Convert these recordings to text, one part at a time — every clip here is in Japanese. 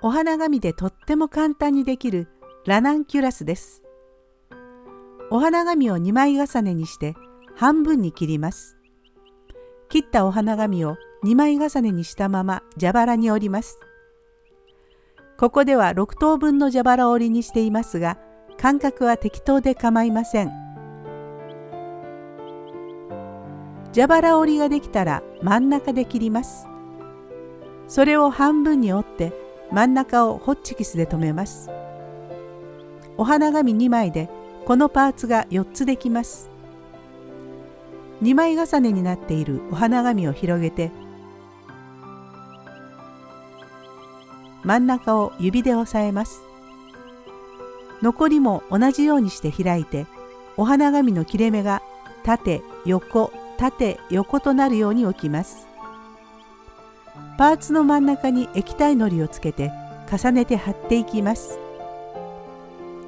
お花紙でとっても簡単にできるラナンキュラスです。お花紙を2枚重ねにして半分に切ります。切ったお花紙を2枚重ねにしたまま蛇腹に折ります。ここでは6等分の蛇腹折りにしていますが間隔は適当で構いません。蛇腹折りができたら真ん中で切ります。それを半分に折って真ん中をホッチキスで留めます。お花紙2枚でこのパーツが4つできます。2枚重ねになっているお花紙を広げて真ん中を指で押さえます。残りも同じようにして開いてお花紙の切れ目が縦横縦横となるように置きます。パーツの真ん中に液体のりをつけて重ねて貼っていきます。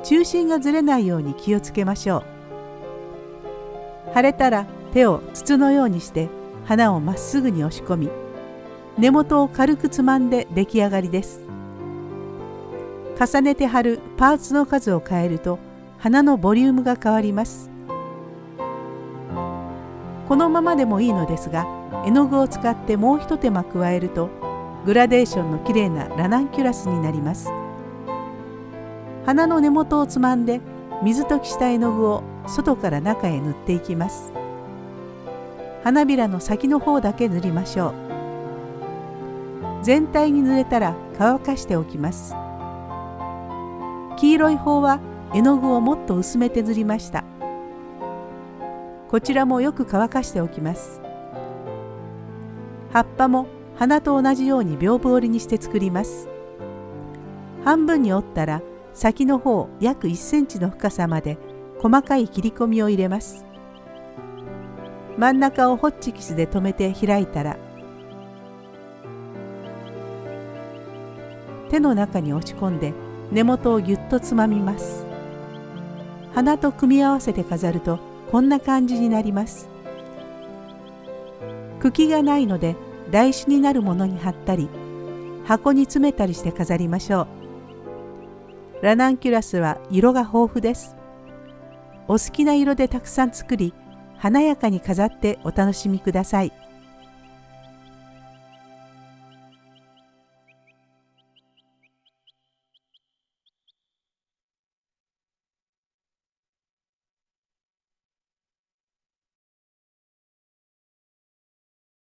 中心がずれないように気をつけましょう。腫れたら手を筒のようにして花をまっすぐに押し込み根元を軽くつまんで出来上がりです。重ねて貼るパーツの数を変えると花のボリュームが変わります。このままでもいいのですが絵の具を使ってもう一手間加えるとグラデーションのきれいなラナンキュラスになります。花の根元をつまんで水溶きした絵の具を外から中へ塗っていきます。花びらの先の方だけ塗りましょう。全体に塗れたら乾かしておきます。黄色い方は絵の具をもっと薄めて塗りました。こちらもよく乾かしておきます。葉っぱも花と同じように屏風折りにして作ります。半分に折ったら先の方約1センチの深さまで細かい切り込みを入れます。真ん中をホッチキスで留めて開いたら手の中に押し込んで根元をぎゅっとつまみます。花と組み合わせて飾るとこんな感じになります茎がないので台紙になるものに貼ったり箱に詰めたりして飾りましょうラナンキュラスは色が豊富です。お好きな色でたくさん作り、華やかに飾ってお楽しみください。